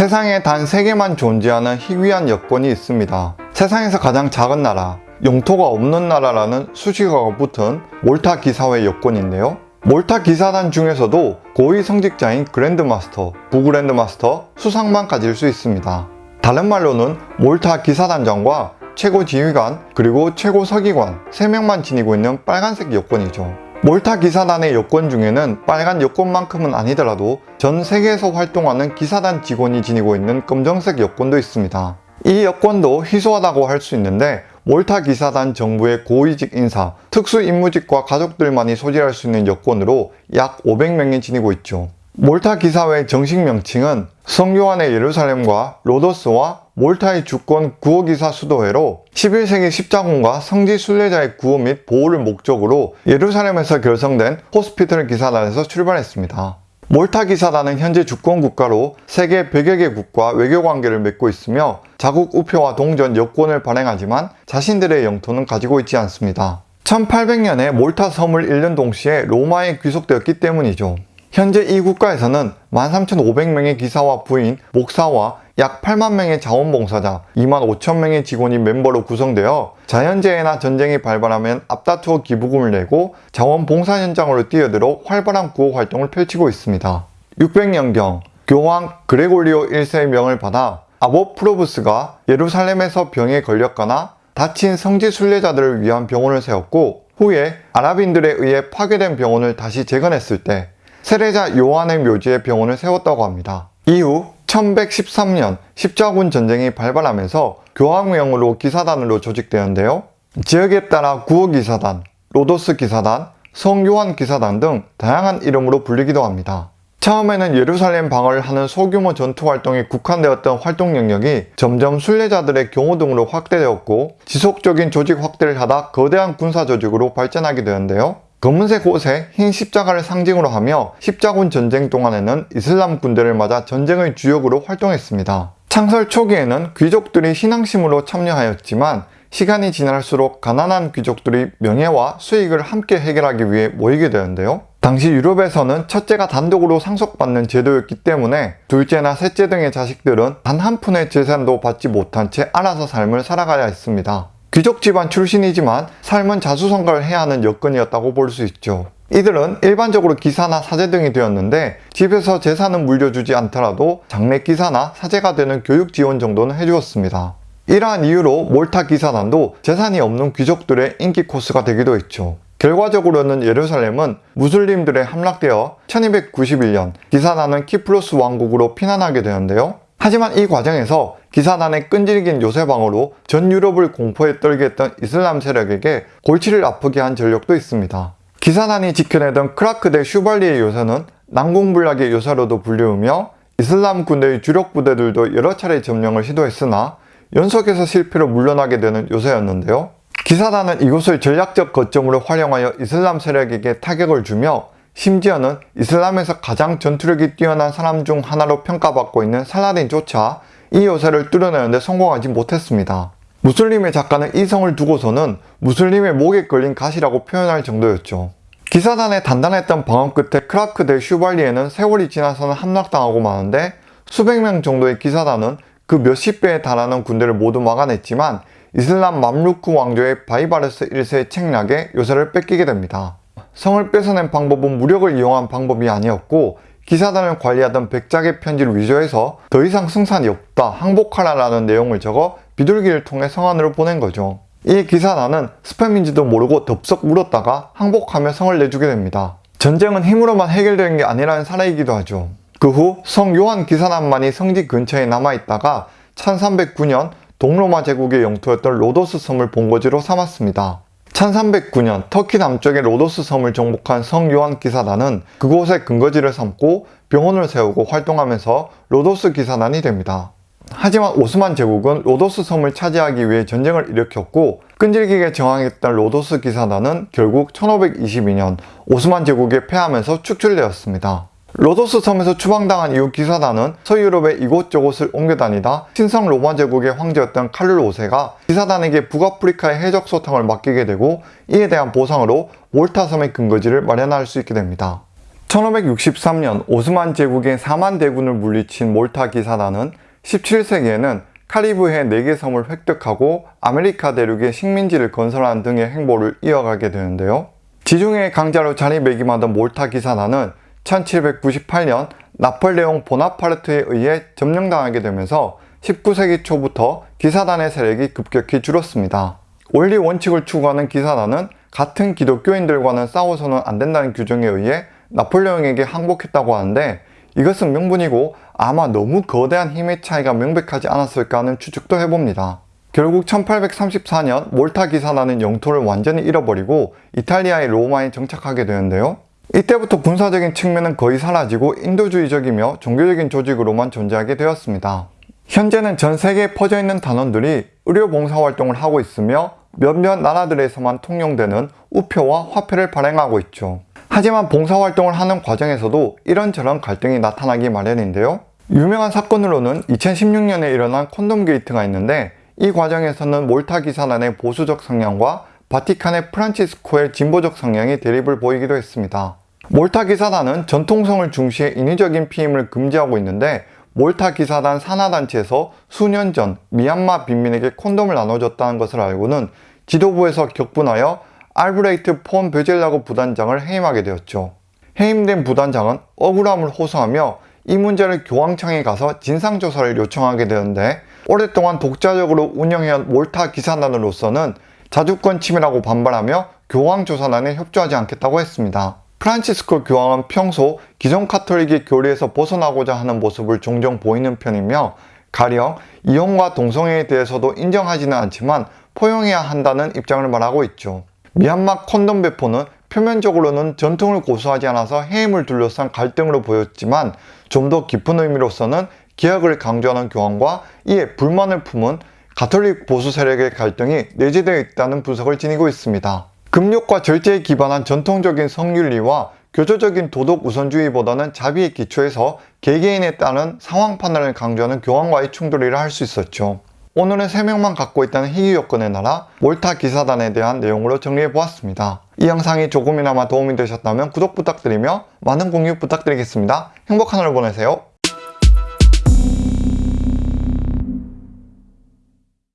세상에 단 3개만 존재하는 희귀한 여권이 있습니다. 세상에서 가장 작은 나라, 영토가 없는 나라라는 수식어가 붙은 몰타 기사회 여권인데요. 몰타 기사단 중에서도 고위 성직자인 그랜드마스터, 부그랜드마스터, 수상만 가질 수 있습니다. 다른 말로는 몰타 기사단장과 최고 지휘관 그리고 최고 서기관 3명만 지니고 있는 빨간색 여권이죠. 몰타 기사단의 여권 중에는 빨간 여권만큼은 아니더라도 전 세계에서 활동하는 기사단 직원이 지니고 있는 검정색 여권도 있습니다. 이 여권도 희소하다고 할 수 있는데 몰타 기사단 정부의 고위직 인사, 특수 임무직과 가족들만이 소지할 수 있는 여권으로 약 500명이 지니고 있죠. 몰타 기사회의 정식 명칭은 성요한의 예루살렘과 로더스와 몰타의 주권 구호기사 수도회로 11세기 십자군과 성지 순례자의 구호 및 보호를 목적으로 예루살렘에서 결성된 호스피털 기사단에서 출발했습니다. 몰타 기사단은 현재 주권 국가로 세계 100여 개국과 외교 관계를 맺고 있으며 자국 우표와 동전 여권을 발행하지만 자신들의 영토는 가지고 있지 않습니다. 1800년에 몰타 섬을 잃는 동시에 로마에 귀속되었기 때문이죠. 현재 이 국가에서는 13,500명의 기사와 부인, 목사와 약 8만 명의 자원봉사자, 2만 5천 명의 직원이 멤버로 구성되어 자연재해나 전쟁이 발발하면 앞다투어 기부금을 내고 자원봉사 현장으로 뛰어들어 활발한 구호 활동을 펼치고 있습니다. 600년경 교황 그레고리오 1세의 명을 받아 아보 프로브스가 예루살렘에서 병에 걸렸거나 다친 성지 순례자들을 위한 병원을 세웠고 후에 아랍인들에 의해 파괴된 병원을 다시 재건했을 때 세례자 요한의 묘지에 병원을 세웠다고 합니다. 이후 1113년 십자군 전쟁이 발발하면서 교황명으로 기사단으로 조직되었는데요. 지역에 따라 구호기사단, 로도스 기사단, 성요한 기사단 등 다양한 이름으로 불리기도 합니다. 처음에는 예루살렘 방어를 하는 소규모 전투 활동에 국한되었던 활동 영역이 점점 순례자들의 경호 등으로 확대되었고 지속적인 조직 확대를 하다 거대한 군사 조직으로 발전하게 되었는데요. 검은색 옷에 흰 십자가를 상징으로 하며 십자군 전쟁 동안에는 이슬람 군대를 맞아 전쟁의 주역으로 활동했습니다. 창설 초기에는 귀족들이 신앙심으로 참여하였지만 시간이 지날수록 가난한 귀족들이 명예와 수익을 함께 해결하기 위해 모이게 되는데요. 당시 유럽에서는 첫째가 단독으로 상속받는 제도였기 때문에 둘째나 셋째 등의 자식들은 단 한 푼의 재산도 받지 못한 채 알아서 삶을 살아가야 했습니다. 귀족 집안 출신이지만 삶은 자수성가를 해야 하는 여건이었다고 볼 수 있죠. 이들은 일반적으로 기사나 사제 등이 되었는데 집에서 재산은 물려주지 않더라도 장례 기사나 사제가 되는 교육 지원 정도는 해주었습니다. 이러한 이유로 몰타 기사단도 재산이 없는 귀족들의 인기 코스가 되기도 했죠. 결과적으로는 예루살렘은 무슬림들에 함락되어 1291년 기사단은 키프로스 왕국으로 피난하게 되는데요. 하지만 이 과정에서 기사단의 끈질긴 요새방어로 전 유럽을 공포에 떨게 했던 이슬람 세력에게 골치를 아프게 한 전력도 있습니다. 기사단이 지켜내던 크라크 대 슈발리의 요새는 난공불락의 요새로도 불리우며 이슬람 군대의 주력 부대들도 여러 차례 점령을 시도했으나 연속해서 실패로 물러나게 되는 요새였는데요. 기사단은 이곳을 전략적 거점으로 활용하여 이슬람 세력에게 타격을 주며 심지어는 이슬람에서 가장 전투력이 뛰어난 사람 중 하나로 평가받고 있는 살라딘조차 이 요새를 뚫어내는데 성공하지 못했습니다. 무슬림의 작가는 이 성을 두고서는 무슬림의 목에 걸린 가시라고 표현할 정도였죠. 기사단의 단단했던 방어 끝에 크라크 대 슈발리에는 세월이 지나서는 함락당하고 마는데 수백 명 정도의 기사단은 그 몇십 배에 달하는 군대를 모두 막아냈지만 이슬람 맘루크 왕조의 바이바르스 1세의 책략에 요새를 뺏기게 됩니다. 성을 뺏어낸 방법은 무력을 이용한 방법이 아니었고 기사단을 관리하던 백작의 편지를 위조해서 더 이상 승산이 없다 항복하라라는 내용을 적어 비둘기를 통해 성 안으로 보낸 거죠. 이 기사단은 스팸인지도 모르고 덥석 물었다가 항복하며 성을 내주게 됩니다. 전쟁은 힘으로만 해결되는 게 아니라는 사례이기도 하죠. 그 후 성 요한 기사단만이 성지 근처에 남아있다가 1309년 동로마 제국의 영토였던 로도스 섬을 본거지로 삼았습니다. 1309년 터키 남쪽의 로도스 섬을 정복한 성 요한 기사단은 그곳에 근거지를 삼고 병원을 세우고 활동하면서 로도스 기사단이 됩니다. 하지만 오스만 제국은 로도스 섬을 차지하기 위해 전쟁을 일으켰고 끈질기게 저항했던 로도스 기사단은 결국 1522년 오스만 제국에 패하면서 축출되었습니다. 로도스 섬에서 추방당한 이후 기사단은 서유럽의 이곳저곳을 옮겨다니다 신성 로마 제국의 황제였던 칼룰 5세가 기사단에게 북아프리카의 해적 소탕을 맡기게 되고 이에 대한 보상으로 몰타 섬의 근거지를 마련할 수 있게 됩니다. 1563년 오스만 제국의 4만 대군을 물리친 몰타 기사단은 17세기에는 카리브해 4개 섬을 획득하고 아메리카 대륙의 식민지를 건설하는 등의 행보를 이어가게 되는데요. 지중해의 강자로 자리매김하던 몰타 기사단은 1798년 나폴레옹 보나파르트에 의해 점령당하게 되면서 19세기 초부터 기사단의 세력이 급격히 줄었습니다. 원리 원칙을 추구하는 기사단은 같은 기독교인들과는 싸워서는 안 된다는 규정에 의해 나폴레옹에게 항복했다고 하는데 이것은 명분이고 아마 너무 거대한 힘의 차이가 명백하지 않았을까 하는 추측도 해봅니다. 결국 1834년 몰타 기사단은 영토를 완전히 잃어버리고 이탈리아의 로마에 정착하게 되는데요. 이때부터 군사적인 측면은 거의 사라지고 인도주의적이며 종교적인 조직으로만 존재하게 되었습니다. 현재는 전 세계에 퍼져 있는 단원들이 의료 봉사활동을 하고 있으며 몇몇 나라들에서만 통용되는 우표와 화폐를 발행하고 있죠. 하지만 봉사활동을 하는 과정에서도 이런저런 갈등이 나타나기 마련인데요. 유명한 사건으로는 2016년에 일어난 콘돔 게이트가 있는데 이 과정에서는 몰타 기사단의 보수적 성향과 바티칸의 프란치스코의 진보적 성향이 대립을 보이기도 했습니다. 몰타 기사단은 전통성을 중시해 인위적인 피임을 금지하고 있는데 몰타 기사단 산하단체에서 수년 전 미얀마 빈민에게 콘돔을 나눠줬다는 것을 알고는 지도부에서 격분하여 알브레히트 폰 뵈젤라거 부단장을 해임하게 되었죠. 해임된 부단장은 억울함을 호소하며 이 문제를 교황청에 가서 진상조사를 요청하게 되는데 오랫동안 독자적으로 운영해온 몰타 기사단으로서는 자주권 침해라고 반발하며 교황조사단에 협조하지 않겠다고 했습니다. 프란치스코 교황은 평소 기존 카톨릭의 교리에서 벗어나고자 하는 모습을 종종 보이는 편이며 가령 이혼과 동성애에 대해서도 인정하지는 않지만 포용해야 한다는 입장을 말하고 있죠. 미얀마 콘돔 배포는 표면적으로는 전통을 고수하지 않아서 해임을 둘러싼 갈등으로 보였지만 좀 더 깊은 의미로서는 개혁을 강조하는 교황과 이에 불만을 품은 가톨릭 보수 세력의 갈등이 내재되어 있다는 분석을 지니고 있습니다. 금욕과 절제에 기반한 전통적인 성윤리와 교조적인 도덕 우선주의보다는 자비의 기초에서 개개인에 따른 상황 판단을 강조하는 교황과의 충돌이라 할 수 있었죠. 오늘은 3명만 갖고 있다는 희귀 요건의 나라 몰타 기사단에 대한 내용으로 정리해 보았습니다. 이 영상이 조금이나마 도움이 되셨다면 구독 부탁드리며 많은 공유 부탁드리겠습니다. 행복한 하루 보내세요.